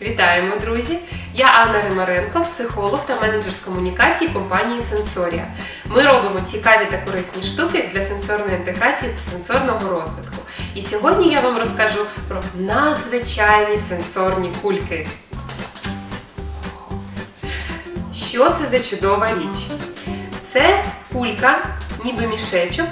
Вітаємо, друзі! Я Анна Римаренко, психолог та менеджер з комунікації компанії Сенсорія. Ми робимо цікаві та корисні штуки для сенсорної інтеграції та сенсорного розвитку. І сьогодні я вам розкажу про надзвичайні сенсорні кульки. Що це за чудова річ? Це кулька, ніби мішечок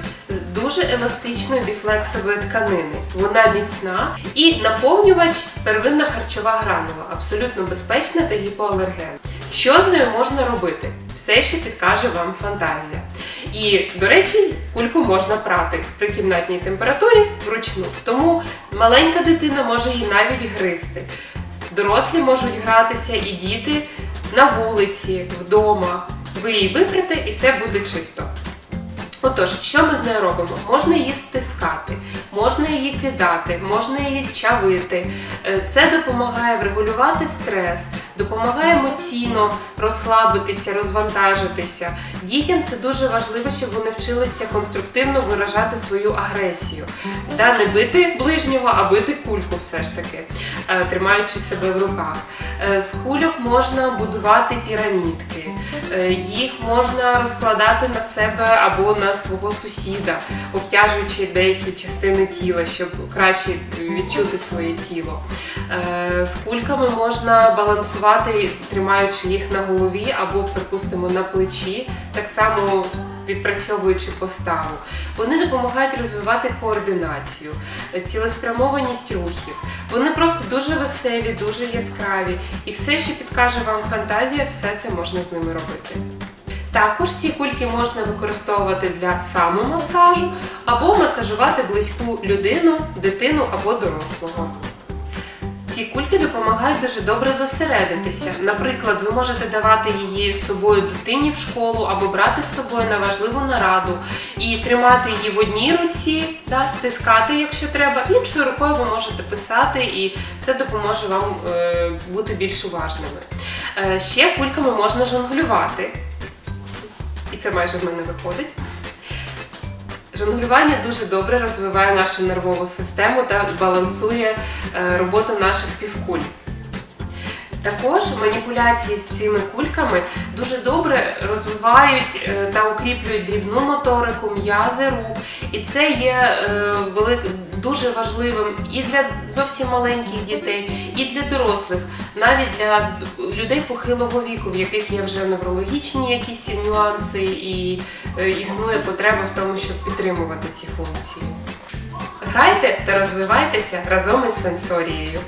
дуже еластичної біфлексової тканини. Вона міцна і наповнювач первинна харчова гранула, абсолютно безпечна та гіпоалергенна. Що з нею можна робити? Все, що підкаже вам фантазія. І, до речі, кульку можна прати при кімнатній температурі вручну. Тому маленька дитина може її навіть гризти. Дорослі можуть гратися і діти на вулиці, вдома. Ви її випрете і все буде чисто. Отож, що ми з нею робимо? Можна її стискати, можна її кидати, можна її чавити. Е, Це допомагає врегулювати стрес, допомагає емоційно розслабитися, розвантажитися. Дітям це дуже важливо, щоб вони вчилися конструктивно виражати свою агресію. Та не бити ближнього, а бити кульку все ж таки, е, тримаючи себе в руках. Е, З кульок можна будувати пірамідки, їх можна розкладати на себе або на свого сусіда, обтяжуючи деякі частини тіла, щоб краще відчути своє тіло. Е, З кульками можна балансувати, тримаючи їх на голові або, припустимо, на плечі, так само відпрацьовуючи поставу. Вони допомагають розвивати координацію, е, цілеспрямованість рухів. Вони просто дуже веселі, дуже яскраві, і все, що підкаже вам фантазія, все це можна з ними робити. Також ці кульки можна використовувати для самомасажу або масажувати близьку людину, дитину або дорослого. Ці кульки допомагають дуже добре зосередитися. Наприклад, ви можете давати її з собою дитині в школу або брати з собою на важливу нараду і тримати її в одній руці, да, стискати, якщо треба, іншою рукою ви можете писати, і це допоможе вам е, бути більш уважними. Е, ще кульками можна жонглювати, і це майже в мене виходить. Жонглювання дуже добре розвиває нашу нервову систему та балансує е, роботу наших півкуль. Також маніпуляції з цими кульками дуже добре розвивають е, та укріплюють дрібну моторику, м'язи рук. І це є е, велик- дуже важливим і для зовсім маленьких дітей, і для дорослих, навіть для людей похилого віку, в яких є вже неврологічні якісь нюанси, і е, існує потреба в тому, щоб підтримувати ці функції. Грайте та розвивайтеся разом із сенсорією.